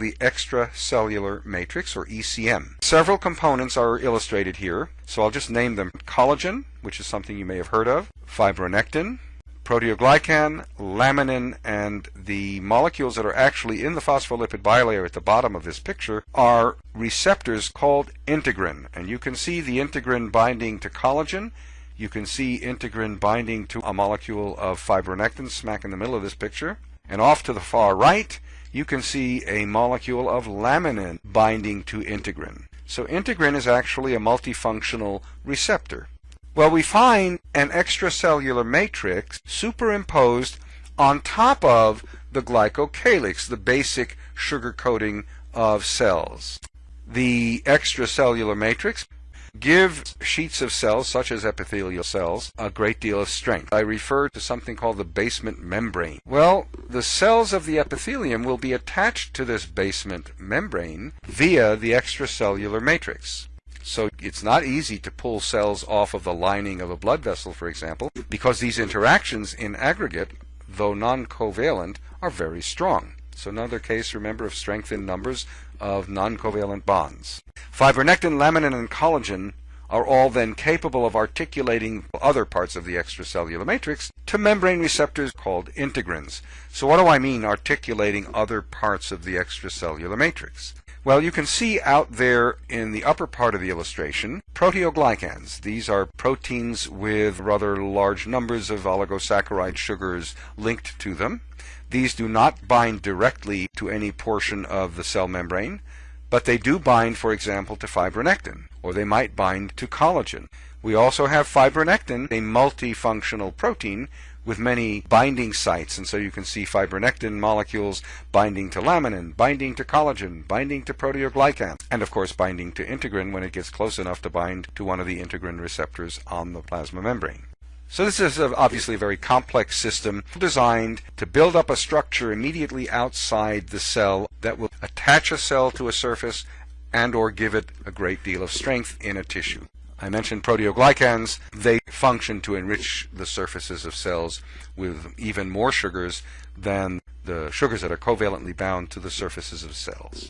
the extracellular matrix, or ECM. Several components are illustrated here, so I'll just name them. Collagen, which is something you may have heard of, fibronectin, proteoglycan, laminin, and the molecules that are actually in the phospholipid bilayer at the bottom of this picture are receptors called integrin. And you can see the integrin binding to collagen. You can see integrin binding to a molecule of fibronectin smack in the middle of this picture. And off to the far right, you can see a molecule of laminin binding to integrin. So integrin is actually a multifunctional receptor. Well, we find an extracellular matrix superimposed on top of the glycocalyx, the basic sugar coating of cells. The extracellular matrix give sheets of cells, such as epithelial cells, a great deal of strength. I refer to something called the basement membrane. Well, the cells of the epithelium will be attached to this basement membrane via the extracellular matrix. So it's not easy to pull cells off of the lining of a blood vessel, for example, because these interactions in aggregate, though non-covalent, are very strong. So another case, remember, of strength in numbers of non-covalent bonds. Fibronectin, laminin, and collagen are all then capable of articulating other parts of the extracellular matrix to membrane receptors called integrins. So what do I mean articulating other parts of the extracellular matrix? Well, you can see out there in the upper part of the illustration proteoglycans. These are proteins with rather large numbers of oligosaccharide sugars linked to them. These do not bind directly to any portion of the cell membrane, but they do bind, for example, to fibronectin, or they might bind to collagen. We also have fibronectin, a multifunctional protein with many binding sites, and so you can see fibronectin molecules binding to laminin, binding to collagen, binding to proteoglycan, and of course binding to integrin when it gets close enough to bind to one of the integrin receptors on the plasma membrane. So this is obviously a very complex system designed to build up a structure immediately outside the cell that will attach a cell to a surface and or give it a great deal of strength in a tissue. I mentioned proteoglycans. They function to enrich the surfaces of cells with even more sugars than the sugars that are covalently bound to the surfaces of cells.